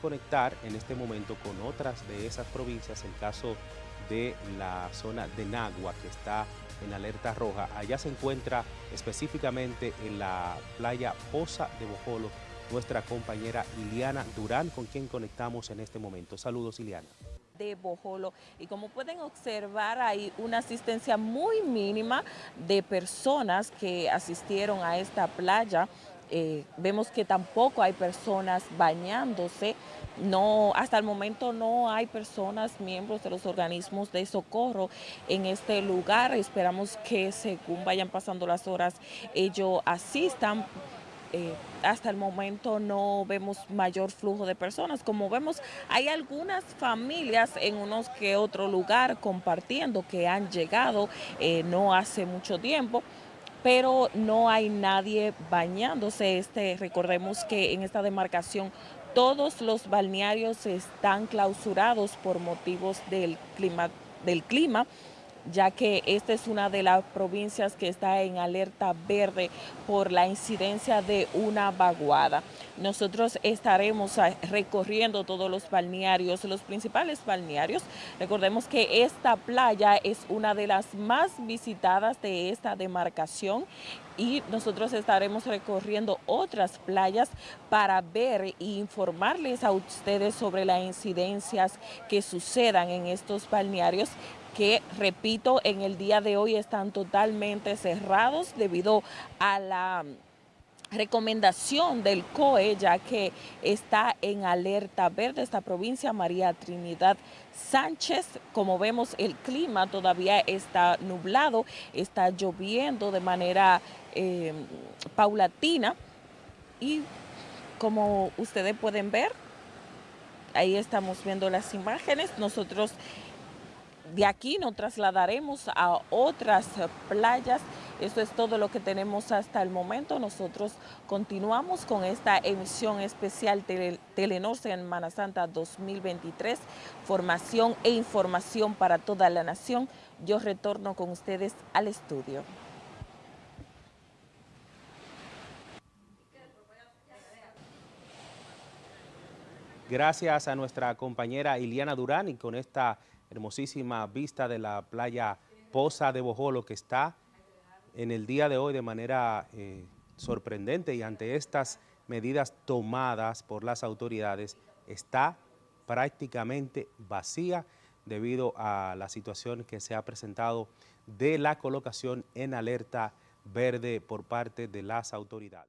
Conectar en este momento con otras de esas provincias, el caso de la zona de Nagua, que está en alerta roja. Allá se encuentra específicamente en la playa Poza de Bojolo, nuestra compañera Iliana Durán, con quien conectamos en este momento. Saludos, Iliana de Bojolo y como pueden observar hay una asistencia muy mínima de personas que asistieron a esta playa eh, vemos que tampoco hay personas bañándose, no, hasta el momento no hay personas, miembros de los organismos de socorro en este lugar, esperamos que según vayan pasando las horas ellos asistan, eh, hasta el momento no vemos mayor flujo de personas. Como vemos, hay algunas familias en unos que otro lugar compartiendo que han llegado eh, no hace mucho tiempo pero no hay nadie bañándose. Este, recordemos que en esta demarcación todos los balnearios están clausurados por motivos del clima, del clima ya que esta es una de las provincias que está en alerta verde por la incidencia de una vaguada. Nosotros estaremos recorriendo todos los balnearios, los principales balnearios. Recordemos que esta playa es una de las más visitadas de esta demarcación y nosotros estaremos recorriendo otras playas para ver e informarles a ustedes sobre las incidencias que sucedan en estos balnearios que, repito, en el día de hoy están totalmente cerrados debido a la recomendación del COE, ya que está en alerta verde esta provincia, María Trinidad Sánchez. Como vemos, el clima todavía está nublado, está lloviendo de manera eh, paulatina y como ustedes pueden ver, ahí estamos viendo las imágenes, nosotros de aquí nos trasladaremos a otras playas. Esto es todo lo que tenemos hasta el momento. Nosotros continuamos con esta emisión especial de Telenor Semana Santa 2023, formación e información para toda la nación. Yo retorno con ustedes al estudio. Gracias a nuestra compañera Iliana Durán y con esta hermosísima vista de la playa Poza de Bojolo que está en el día de hoy de manera eh, sorprendente y ante estas medidas tomadas por las autoridades está prácticamente vacía debido a la situación que se ha presentado de la colocación en alerta verde por parte de las autoridades.